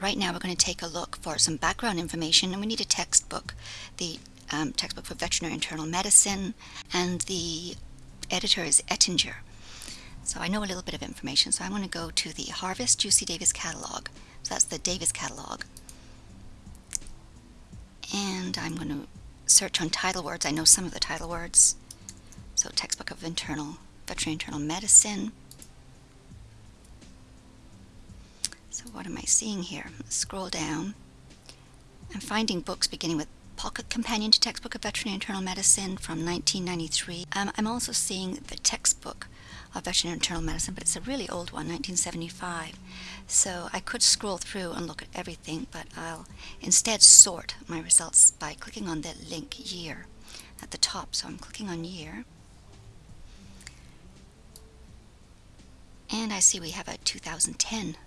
right now we're going to take a look for some background information and we need a textbook. The um, textbook for veterinary internal medicine and the editor is Ettinger. So I know a little bit of information so I'm going to go to the Harvest UC Davis catalog. So that's the Davis catalog. And I'm going to search on title words. I know some of the title words. So textbook of internal veterinary internal medicine. What am I seeing here? Scroll down. I'm finding books beginning with Pocket Companion to Textbook of Veterinary Internal Medicine from 1993. Um, I'm also seeing the textbook of veterinary internal medicine, but it's a really old one, 1975. So I could scroll through and look at everything, but I'll instead sort my results by clicking on the link year at the top. So I'm clicking on year. And I see we have a 2010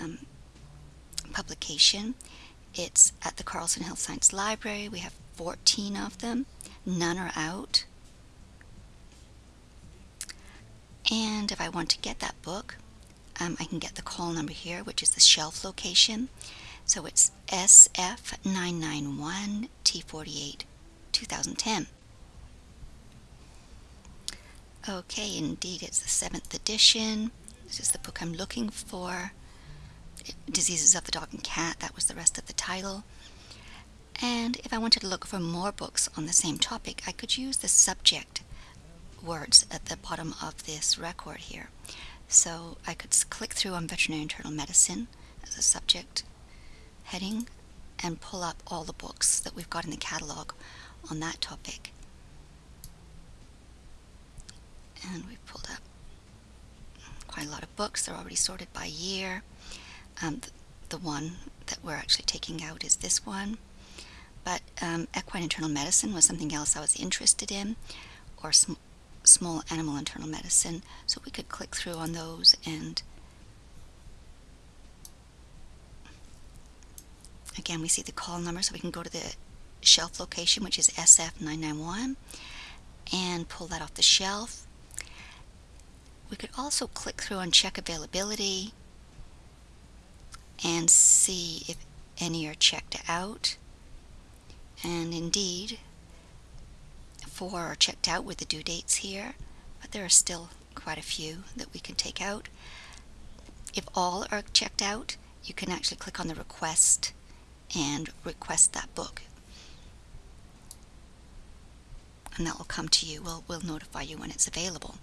um, publication. It's at the Carlson Health Science Library. We have 14 of them. None are out. And if I want to get that book, um, I can get the call number here, which is the shelf location. So it's SF991T48 2010. Okay, indeed, it's the seventh edition. This is the book I'm looking for. Diseases of the Dog and Cat, that was the rest of the title. And if I wanted to look for more books on the same topic, I could use the subject words at the bottom of this record here. So I could click through on veterinary internal medicine as a subject heading and pull up all the books that we've got in the catalog on that topic. And we've pulled up quite a lot of books. They're already sorted by year. Um, the, one that we're actually taking out is this one. But um, equine internal medicine was something else I was interested in, or sm small animal internal medicine. So we could click through on those and again we see the call number so we can go to the shelf location which is SF991 and pull that off the shelf. We could also click through and check availability and see if any are checked out. And indeed, four are checked out with the due dates here, but there are still quite a few that we can take out. If all are checked out, you can actually click on the request and request that book. And that will come to you. We'll, we'll notify you when it's available.